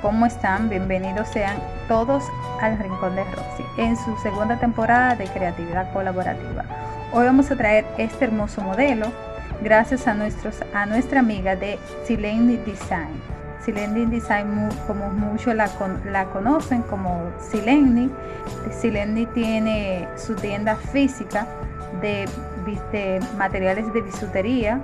¿cómo están? Bienvenidos sean todos al Rincón de Roxy en su segunda temporada de creatividad colaborativa. Hoy vamos a traer este hermoso modelo gracias a, nuestros, a nuestra amiga de Sileni Design. Sileni Design, como muchos la, la conocen como Sileni. Sileni tiene su tienda física de, materiales de bisutería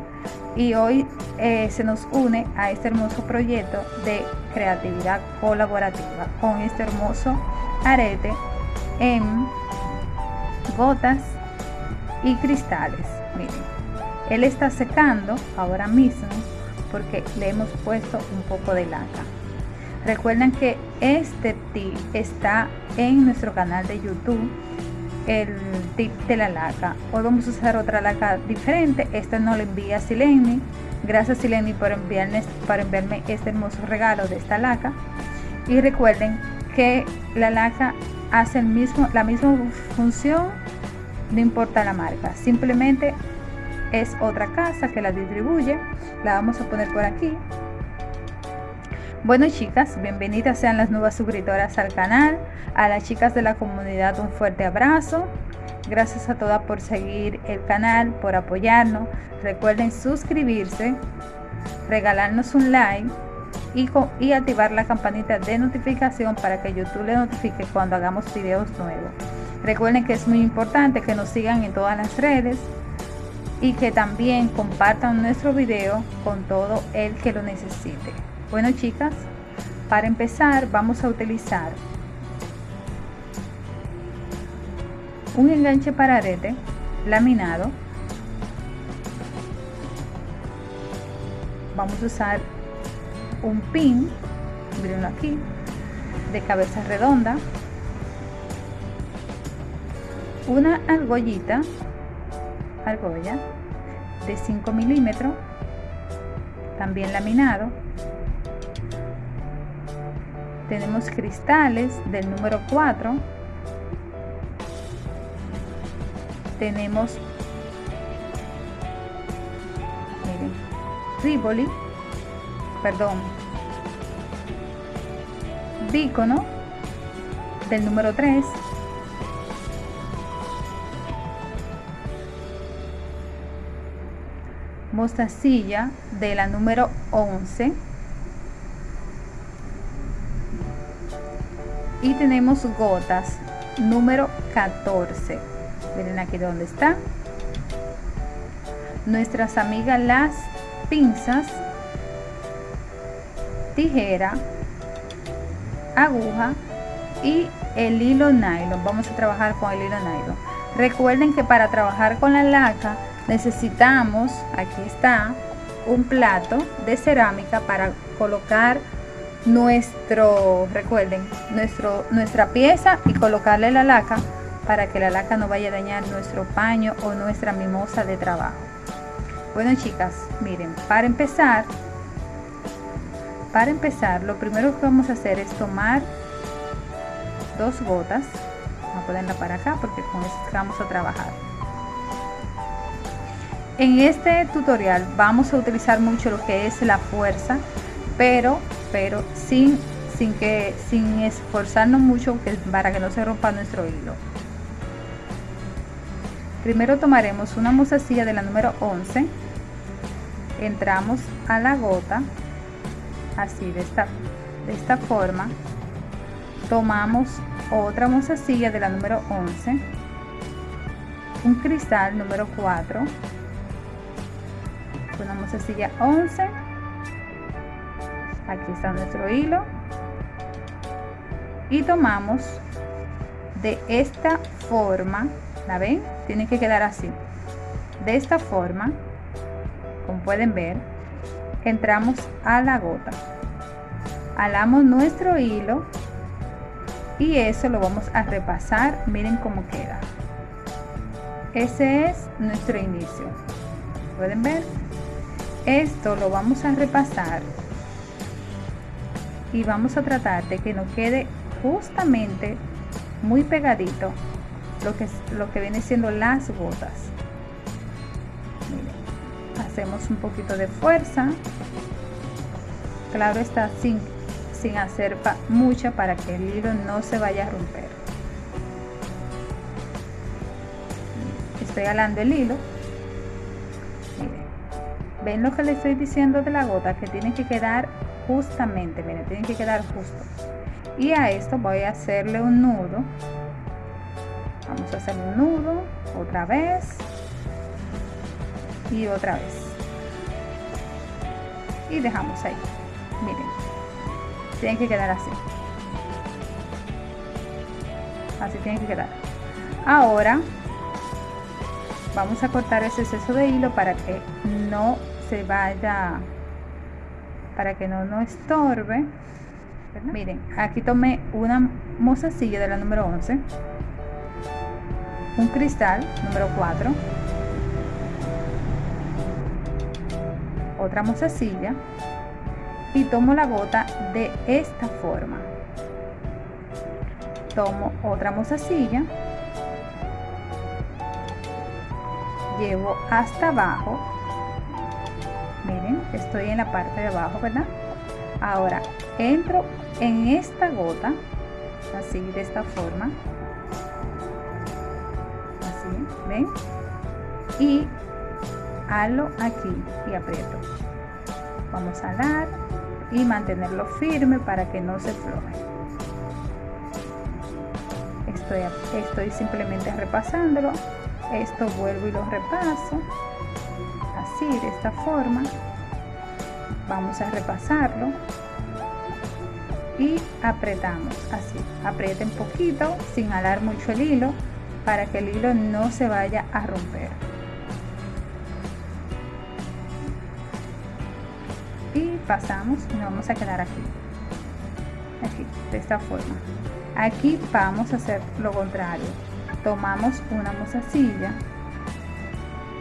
y hoy eh, se nos une a este hermoso proyecto de creatividad colaborativa con este hermoso arete en gotas y cristales. Miren él está secando ahora mismo porque le hemos puesto un poco de laca recuerden que este tip está en nuestro canal de youtube el tip de la laca. Hoy vamos a usar otra laca diferente. Esta no la envía Sileni. Gracias Sileni por, enviarme, enviarme este hermoso regalo de esta laca. Y recuerden que la laca hace el mismo, la misma función, no importa la marca. Simplemente es otra casa que la distribuye. La vamos a poner por aquí. Bueno chicas, bienvenidas sean las nuevas suscriptoras al canal, a las chicas de la comunidad un fuerte abrazo, gracias a todas por seguir el canal, por apoyarnos, recuerden suscribirse, regalarnos un like y, y activar la campanita de notificación para que YouTube le notifique cuando hagamos videos nuevos. Recuerden que es muy importante que nos sigan en todas las redes y que también compartan nuestro video con todo el que lo necesite. Bueno chicas, para empezar vamos a utilizar un enganche para arete laminado. Vamos a usar un pin, mirenlo aquí, de cabeza redonda, una argollita, argolla de 5 milímetros, también laminado, tenemos cristales del número 4 tenemos miren, Rivoli perdón Bícono del número 3 mostacilla de la número 11 y tenemos gotas número 14 miren aquí donde está nuestras amigas las pinzas tijera aguja y el hilo nylon. Vamos a trabajar con el hilo nylon. Recuerden que para trabajar con la laca necesitamos aquí está un plato de cerámica para colocar nuestro, recuerden, nuestro, nuestra pieza y colocarle la laca para que la laca no vaya a dañar nuestro paño o nuestra mimosa de trabajo. Bueno chicas, miren, para empezar, para empezar, lo primero que vamos a hacer es tomar dos gotas, vamos a ponerla para acá porque con esto vamos a trabajar. En este tutorial vamos a utilizar mucho lo que es la fuerza, pero pero sin, sin, que, sin esforzarnos mucho para que no se rompa nuestro hilo. Primero tomaremos una mozasilla de la número 11, entramos a la gota, así de esta, de esta forma, tomamos otra mozasilla de la número 11, un cristal número 4, una mozasilla 11 aquí está nuestro hilo. Y tomamos de esta forma la ven tiene que quedar así. De esta forma como pueden ver entramos a la gota. Alamos nuestro hilo y eso lo vamos a repasar. Miren cómo queda. Ese es nuestro inicio. Pueden ver esto lo vamos a repasar y vamos a tratar de que nos quede justamente muy pegadito lo que, lo que viene siendo las gotas hacemos un poquito de fuerza. Claro está sin, sin hacer mucha para que el hilo no se vaya a romper. Estoy alando el hilo. Ven lo que le estoy diciendo de la gota que tiene que quedar justamente miren tiene que quedar justo. Y a esto voy a hacerle un nudo. Vamos a hacer un nudo otra vez. Y otra vez. Y dejamos ahí. Miren tiene que quedar así. Así tiene que quedar. Ahora vamos a cortar ese exceso de hilo para que no se vaya para que no nos estorbe. Miren aquí tomé una mozasilla de la número 11 un cristal número 4 otra mozasilla y tomo la gota de esta forma. Tomo otra mozasilla llevo hasta abajo estoy en la parte de abajo verdad ahora entro en esta gota así de esta forma. Así ven y halo aquí y aprieto. Vamos a dar y mantenerlo firme para que no se floje estoy, estoy simplemente repasándolo. Esto vuelvo y lo repaso. Así de esta forma vamos a repasarlo. Y apretamos así. Aprieten poquito sin alar mucho el hilo para que el hilo no se vaya a romper. Y pasamos y nos vamos a quedar aquí. Aquí de esta forma. Aquí vamos a hacer lo contrario. Tomamos una mozasilla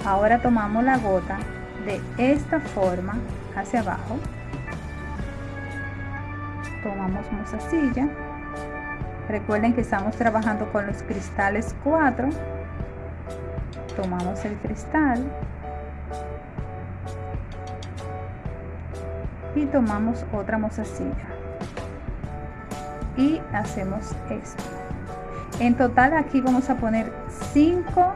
ahora tomamos la gota de esta forma hacia abajo. Tomamos mozasilla recuerden que estamos trabajando con los cristales 4 tomamos el cristal. Y tomamos otra mozasilla y hacemos esto. En total aquí vamos a poner 5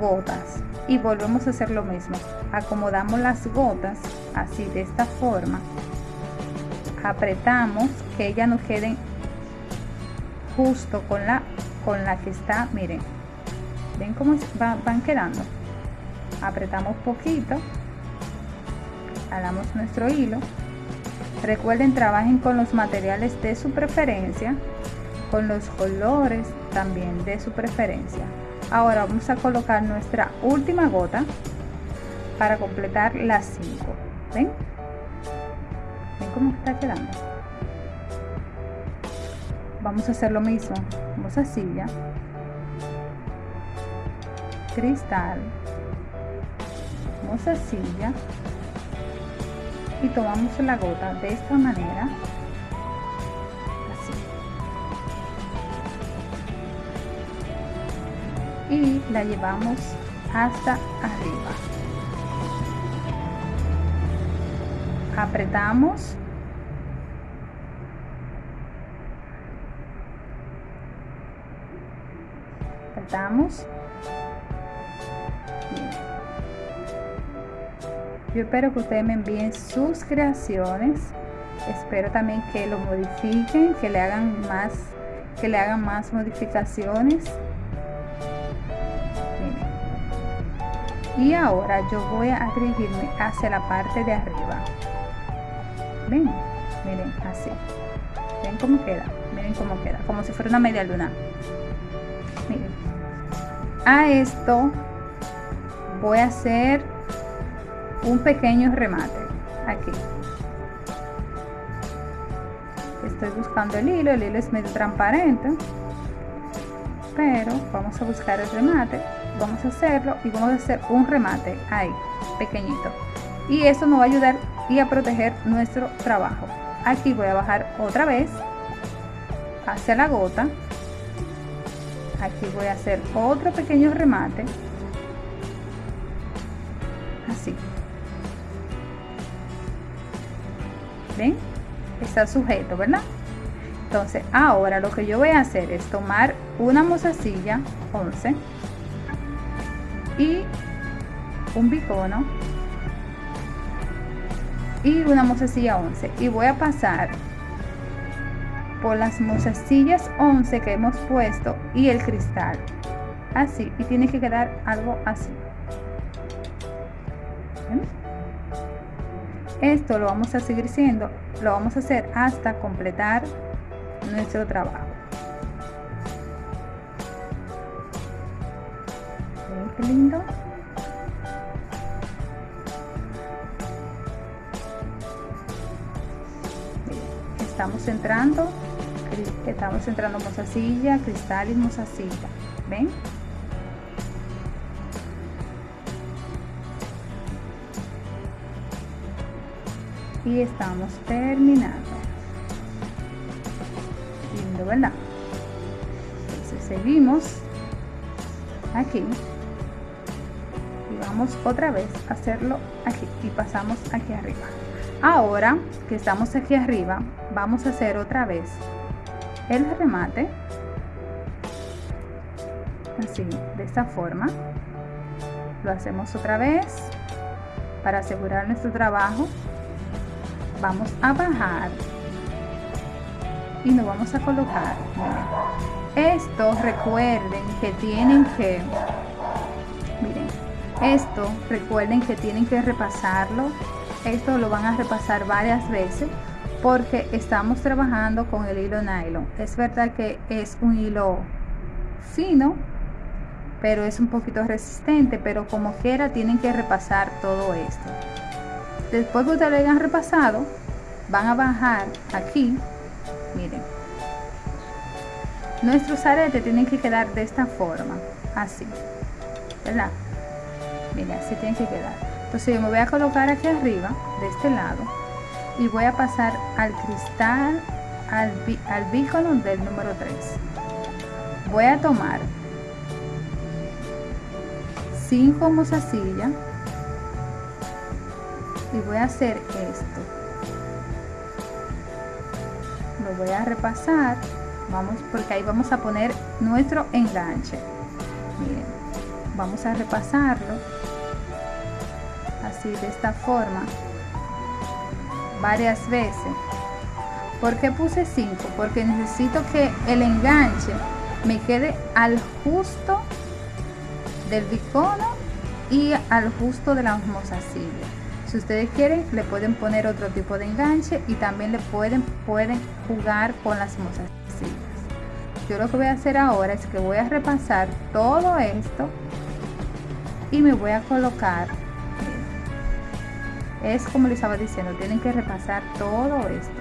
gotas. Y volvemos a hacer lo mismo acomodamos las gotas así de esta forma. Apretamos que ellas nos queden justo con la con la que está miren. Ven cómo van quedando. Apretamos poquito. Jalamos nuestro hilo. Recuerden trabajen con los materiales de su preferencia con los colores también de su preferencia. Ahora vamos a colocar nuestra última gota para completar las 5 ven ven cómo está quedando vamos a hacer lo mismo. Vamos a silla. Cristal. Vamos a silla. Y tomamos la gota de esta manera. Y la llevamos hasta arriba apretamos. Apretamos. Yo espero que ustedes me envíen sus creaciones. Espero también que lo modifiquen que le hagan más que le hagan más modificaciones. Y ahora yo voy a dirigirme hacia la parte de arriba miren así. Ven cómo queda miren cómo queda como si fuera una media luna. Miren. A esto voy a hacer un pequeño remate aquí. Estoy buscando el hilo el hilo es medio transparente pero vamos a buscar el remate vamos a hacerlo y vamos a hacer un remate ahí pequeñito. Y eso nos va a ayudar y a proteger nuestro trabajo. Aquí voy a bajar otra vez hacia la gota. Aquí voy a hacer otro pequeño remate. Así. Ven está sujeto verdad entonces ahora lo que yo voy a hacer es tomar una mozasilla 11 y un bicono y una mozasilla 11 y voy a pasar por las mozasillas 11 que hemos puesto y el cristal. Así y tiene que quedar algo así. Esto lo vamos a seguir siendo lo vamos a hacer hasta completar nuestro trabajo. Lindo estamos entrando estamos entrando mozasilla cristal y mozasilla ven y estamos terminando. Lindo verdad entonces seguimos aquí. Y vamos otra vez a hacerlo aquí y pasamos aquí arriba. Ahora que estamos aquí arriba vamos a hacer otra vez el remate. Así de esta forma. Lo hacemos otra vez para asegurar nuestro trabajo. Vamos a bajar y nos vamos a colocar. Esto recuerden que tienen que miren esto recuerden que tienen que repasarlo. Esto lo van a repasar varias veces porque estamos trabajando con el hilo nylon. Es verdad que es un hilo fino pero es un poquito resistente pero como quiera tienen que repasar todo esto. Después que ustedes lo hayan repasado van a bajar aquí miren. Nuestros aretes tienen que quedar de esta forma así verdad miren así tienen que quedar. Entonces yo me voy a colocar aquí arriba de este lado y voy a pasar al cristal al, al del número 3 voy a tomar 5 mozasillas y voy a hacer esto. Lo voy a repasar. Vamos porque ahí vamos a poner nuestro enganche. Miren vamos a repasarlo así de esta forma varias veces ¿por qué puse 5? porque necesito que el enganche me quede al justo del bicono y al justo de la mozasilla si ustedes quieren, le pueden poner otro tipo de enganche y también le pueden, pueden jugar con las mozasillas. Yo lo que voy a hacer ahora es que voy a repasar todo esto y me voy a colocar. Es como les estaba diciendo, tienen que repasar todo esto.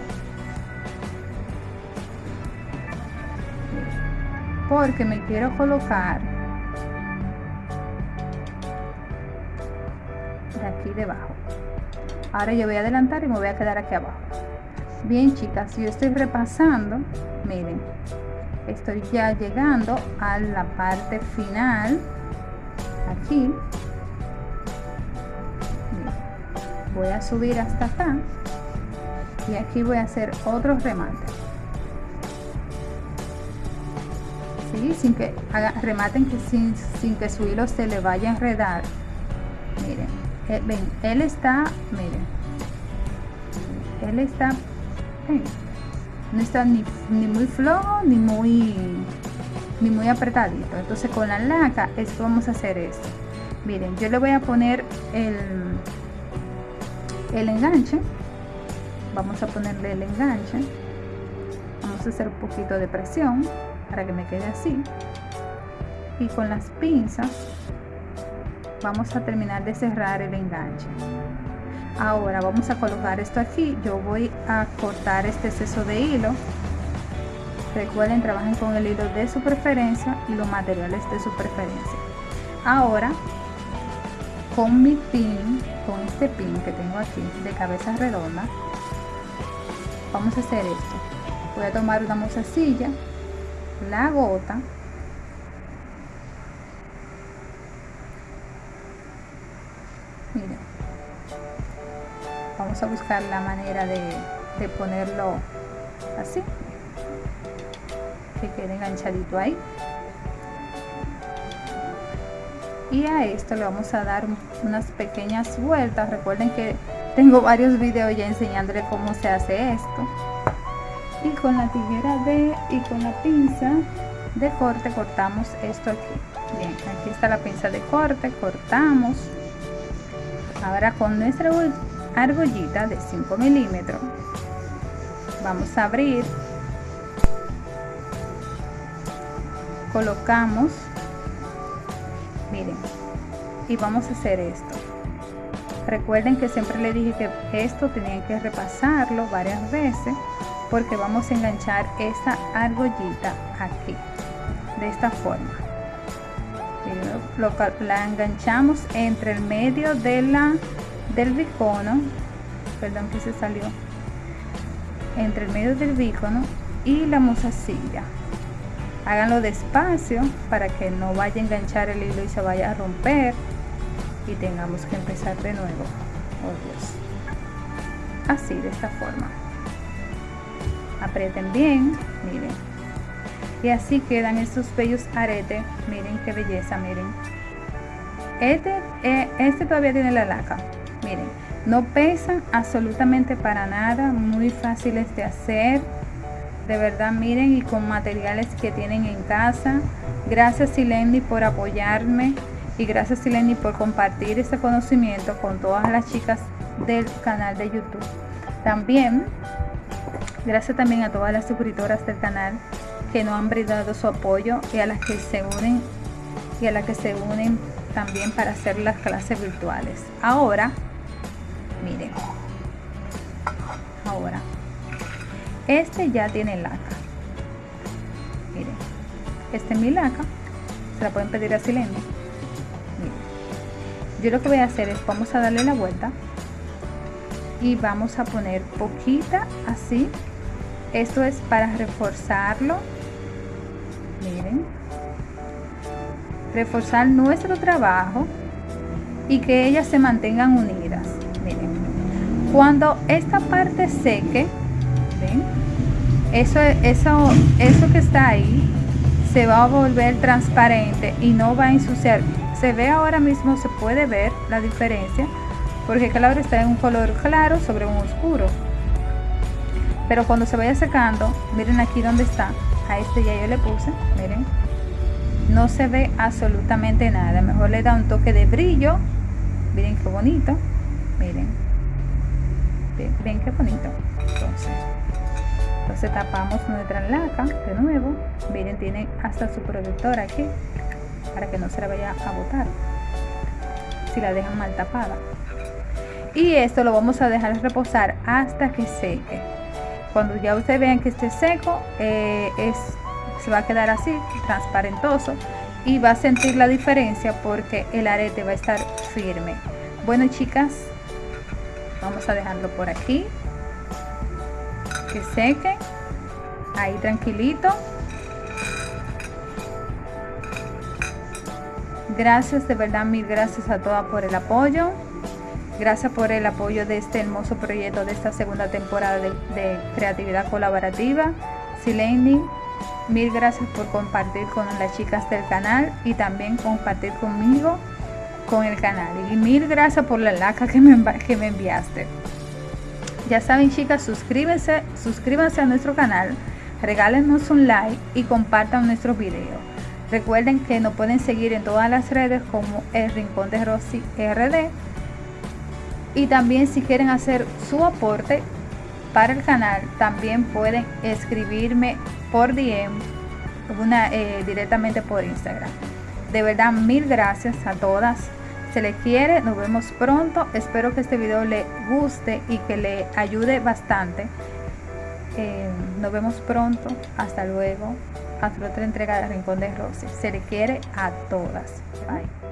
Porque me quiero colocar de aquí debajo. Ahora yo voy a adelantar y me voy a quedar aquí abajo. Bien chicas yo estoy repasando miren estoy ya llegando a la parte final aquí voy a subir hasta acá y aquí voy a hacer otro remate ¿Sí? sin que haga, rematen que sin, sin que su hilo se le vaya a enredar miren eh, él está, miren, él está, no está ni, muy flojo ni muy, ni muy apretadito. Entonces con la laca, esto vamos a hacer esto. Miren, yo le voy a poner el, el enganche. Vamos a ponerle el enganche. Vamos a hacer un poquito de presión para que me quede así. Y con las pinzas vamos a terminar de cerrar el enganche ahora vamos a colocar esto aquí yo voy a cortar este exceso de hilo recuerden trabajen con el hilo de su preferencia y los materiales de su preferencia ahora con mi pin con este pin que tengo aquí de cabeza redonda vamos a hacer esto. Voy a tomar una mozasilla la gota vamos a buscar la manera de de ponerlo así que quede enganchadito ahí y a esto le vamos a dar unas pequeñas vueltas. Recuerden que tengo varios videos ya enseñándole cómo se hace esto. Y con la tijera de y con la pinza de corte cortamos esto aquí. Bien aquí está la pinza de corte cortamos. Ahora con nuestra argollita de 5 milímetros vamos a abrir. Colocamos y vamos a hacer esto. Recuerden que siempre le dije que esto tenían que repasarlo varias veces porque vamos a enganchar esta argollita aquí de esta forma. La enganchamos entre el medio de la del bicono perdón que se salió entre el medio del bicono y la musacilla háganlo despacio para que no vaya a enganchar el hilo y se vaya a romper y tengamos que empezar de nuevo. Oh Dios. Así de esta forma. Aprieten bien miren. Y así quedan estos bellos aretes. Miren qué belleza miren. Este, eh, este todavía tiene la laca. Miren no pesan absolutamente para nada muy fáciles de hacer. De verdad miren y con materiales que tienen en casa. Gracias Sileni por apoyarme y gracias Sileni por compartir este conocimiento con todas las chicas del canal de youtube también Gracias también a todas las suscriptoras del canal que nos han brindado su apoyo y a las que se unen y a las que se unen también para hacer las clases virtuales. Ahora, miren, ahora, este ya tiene laca. Miren, este es mi laca, se la pueden pedir a Silene. Yo lo que voy a hacer es, vamos a darle la vuelta y vamos a poner poquita así. Esto es para reforzarlo. Miren. Reforzar nuestro trabajo y que ellas se mantengan unidas. Miren. Cuando esta parte seque eso eso eso que está ahí se va a volver transparente y no va a ensuciar se ve ahora mismo se puede ver la diferencia porque claro está en un color claro sobre un oscuro. Pero cuando se vaya secando miren aquí donde está. A este ya yo le puse miren. No se ve absolutamente nada. Mejor le da un toque de brillo. Miren qué bonito. Miren. Ven, qué bonito. Entonces entonces tapamos nuestra laca de nuevo. Miren tiene hasta su protector aquí para que no se la vaya a botar si la dejan mal tapada y esto lo vamos a dejar reposar hasta que seque cuando ya ustedes vean que esté seco, eh, es, se va a quedar así, transparentoso y va a sentir la diferencia porque el arete va a estar firme. Bueno chicas, vamos a dejarlo por aquí, que seque, ahí tranquilito. Gracias, de verdad, mil gracias a todas por el apoyo. Gracias por el apoyo de este hermoso proyecto de esta segunda temporada de, creatividad colaborativa. Sileni, mil gracias por compartir con las chicas del canal y también compartir conmigo con el canal. Y mil gracias por la laca que me, que me enviaste. Ya saben chicas, suscríbanse, suscríbanse a nuestro canal, regálenos un like y compartan nuestros videos. Recuerden que nos pueden seguir en todas las redes como El Rincón de Rosy RD y también si quieren hacer su aporte para el canal también pueden escribirme por DM eh, directamente por Instagram. De verdad mil gracias a todas. Se les quiere. Nos vemos pronto. Espero que este video le guste y que le ayude bastante. Eh, nos vemos pronto. Hasta luego hasta otra entrega de Rincón de Rosy se le quiere a todas. Bye